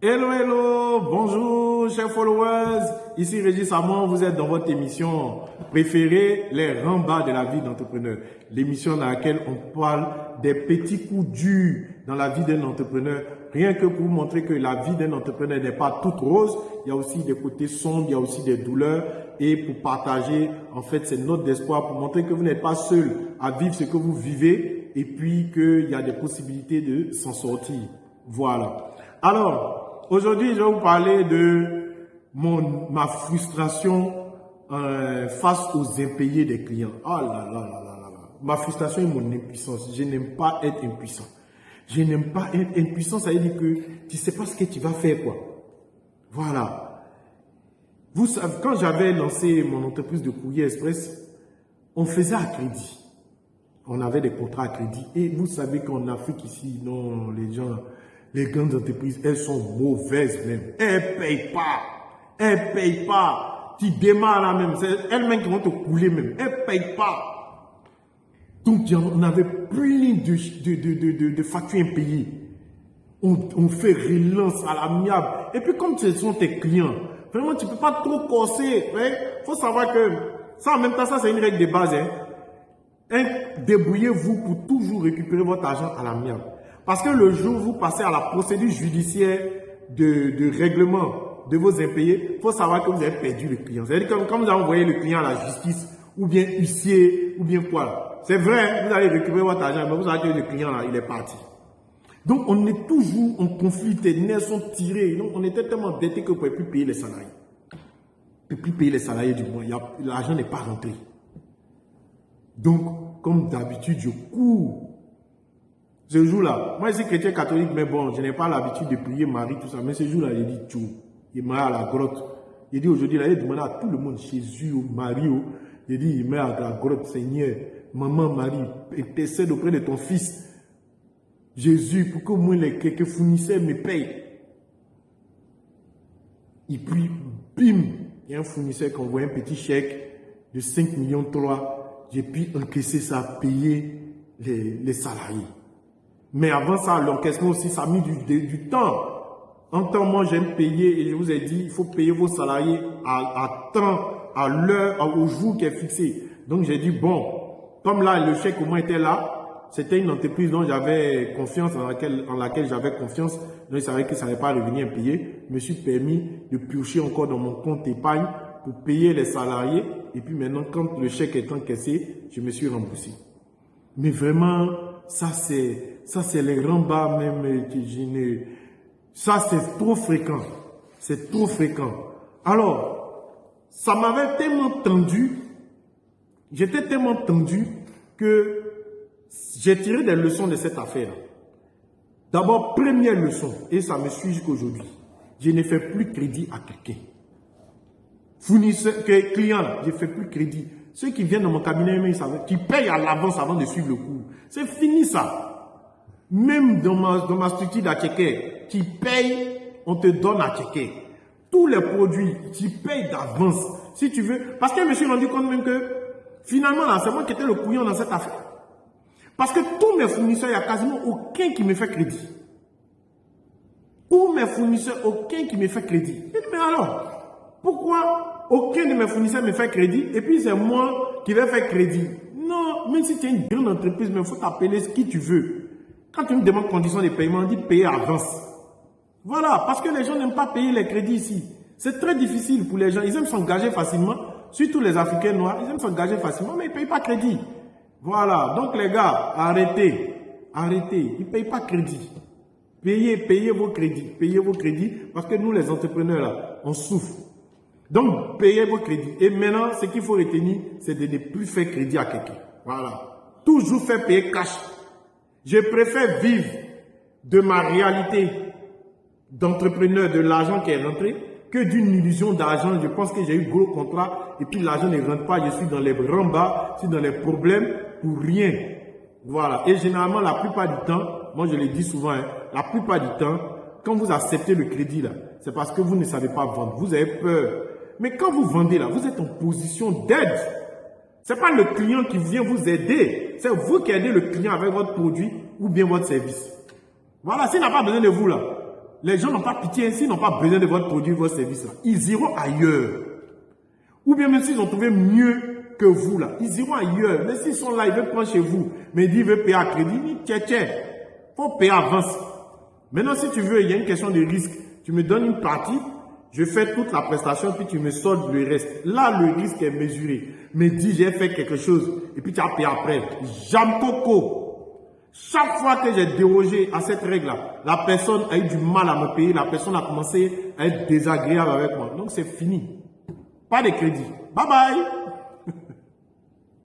Hello, hello, bonjour chers followers, ici Régis Amon, vous êtes dans votre émission préférée, les rembats de la vie d'entrepreneur. L'émission dans laquelle on parle des petits coups durs dans la vie d'un entrepreneur, rien que pour vous montrer que la vie d'un entrepreneur n'est pas toute rose, il y a aussi des côtés sombres, il y a aussi des douleurs, et pour partager, en fait, c'est note d'espoir, pour montrer que vous n'êtes pas seul à vivre ce que vous vivez, et puis qu'il y a des possibilités de s'en sortir. Voilà. Alors, Aujourd'hui, je vais vous parler de mon, ma frustration euh, face aux impayés des clients. Oh là là là là là là. Ma frustration et mon impuissance. Je n'aime pas être impuissant. Je n'aime pas être impuissant, ça veut dire que tu ne sais pas ce que tu vas faire, quoi. Voilà. Vous savez, quand j'avais lancé mon entreprise de courrier express, on faisait à crédit. On avait des contrats à crédit. Et vous savez qu'en Afrique ici, non, les gens, les grandes entreprises, elles sont mauvaises même. Elles ne payent pas. Elles ne payent pas. Tu démarres là même. C'est elles-mêmes qui vont te couler même. Elles ne payent pas. Donc, on avait plein de, de, de, de, factures impayées. On, on fait relance à l'amiable. Et puis, comme ce sont tes clients, vraiment, tu ne peux pas trop corser. Il faut savoir que ça, en même temps, ça, c'est une règle de base. Hein. Débrouillez-vous pour toujours récupérer votre argent à l'amiable. Parce que le jour où vous passez à la procédure judiciaire de, règlement de vos impayés, il faut savoir que vous avez perdu le client. C'est-à-dire que quand vous avez envoyé le client à la justice, ou bien huissier, ou bien quoi. C'est vrai, vous allez récupérer votre argent, mais vous savez que le client, là, il est parti. Donc, on est toujours en conflit, les nerfs sont tirés. Donc, on était tellement endetté que vous ne pouvez plus payer les salariés. Vous ne pouvez plus payer les salariés du mois. L'argent n'est pas rentré. Donc, comme d'habitude, je cours ce jour-là, moi je suis chrétien catholique, mais bon, je n'ai pas l'habitude de prier Marie, tout ça. Mais ce jour-là, il dit tout. Il m'a à la grotte. Il dit aujourd'hui, il a demandé à tout le monde, Jésus, Marie, il dit, il met à la grotte, Seigneur, maman Marie, intercède auprès de ton fils. Jésus, pour que moi, les quelques fournisseurs me payent. Il prie, bim, il y a un fournisseur qui envoie un petit chèque de 5 millions de dollars. J'ai pu encaisser ça, payer les salariés. Mais avant ça, l'encaissement aussi, ça a mis du, temps. En temps, moi, j'aime payer et je vous ai dit, il faut payer vos salariés à, temps, à l'heure, au jour qui est fixé. Donc, j'ai dit, bon, comme là, le chèque au moins était là, c'était une entreprise dont j'avais confiance, en laquelle, en laquelle j'avais confiance, donc je savais que ça n'allait pas revenir payer. Je me suis permis de piocher encore dans mon compte épargne pour payer les salariés. Et puis maintenant, quand le chèque est encaissé, je me suis remboursé. Mais vraiment, ça c'est ça c'est les bas même que je ne... Ça c'est trop fréquent. C'est trop fréquent. Alors, ça m'avait tellement tendu, j'étais tellement tendu que j'ai tiré des leçons de cette affaire. D'abord, première leçon, et ça me suit jusqu'aujourd'hui, je ne fais plus crédit à quelqu'un. Fournisseur, client, je ne fais plus crédit. Ceux qui viennent dans mon cabinet, ils savent, qui payent à l'avance avant de suivre le cours. C'est fini ça. Même dans ma, structure d'Atcheke, qui paye, on te donne à checker. Tous les produits, tu payes d'avance. Si tu veux. Parce que je me suis rendu compte même que, finalement, là, c'est moi qui étais le couillon dans cette affaire. Parce que tous mes fournisseurs, il n'y a quasiment aucun qui me fait crédit. Tous mes fournisseurs, aucun qui me fait crédit. mais alors, pourquoi aucun de mes fournisseurs me fait crédit et puis c'est moi qui vais faire crédit Non, même si tu es une grande entreprise, il faut t'appeler ce qui tu veux. Quand tu me demandes conditions de paiement, on dit payer avance. Voilà, parce que les gens n'aiment pas payer les crédits ici. C'est très difficile pour les gens. Ils aiment s'engager facilement, surtout les Africains noirs, ils aiment s'engager facilement, mais ils ne payent pas crédit. Voilà, donc les gars, arrêtez, arrêtez, ils ne payent pas crédit. Payez, payez vos crédits, payez vos crédits, parce que nous les entrepreneurs là, on souffre. Donc, payez vos crédits. Et maintenant, ce qu'il faut retenir, c'est de ne plus faire crédit à quelqu'un. Voilà. Toujours faire payer cash. Je préfère vivre de ma réalité d'entrepreneur, de l'argent qui est rentré, que d'une illusion d'argent. Je pense que j'ai eu gros contrat et puis l'argent ne rentre pas. Je suis dans les bas, je suis dans les problèmes pour rien. Voilà. Et généralement, la plupart du temps, moi je le dis souvent, hein, la plupart du temps, quand vous acceptez le crédit là, c'est parce que vous ne savez pas vendre. Vous avez peur. Mais quand vous vendez là, vous êtes en position d'aide. Ce n'est pas le client qui vient vous aider. C'est vous qui aidez le client avec votre produit ou bien votre service. Voilà, s'il n'a pas besoin de vous là, les gens n'ont pas pitié, s'ils n'ont pas besoin de votre produit, votre service, là, ils iront ailleurs. Ou bien même s'ils ont trouvé mieux que vous, là, ils iront ailleurs. Mais s'ils sont là, ils veulent prendre chez vous, mais ils veulent payer à crédit, tiens, tiens, faut payer avance. Maintenant, si tu veux, il y a une question de risque. Tu me donnes une partie, je fais toute la prestation, puis tu me soldes le reste. Là, le risque est mesuré. Mais dis, j'ai fait quelque chose, et puis tu as payé après. J'aime coco. Chaque fois que j'ai dérogé à cette règle-là, la personne a eu du mal à me payer, la personne a commencé à être désagréable avec moi. Donc c'est fini. Pas de crédit. Bye bye.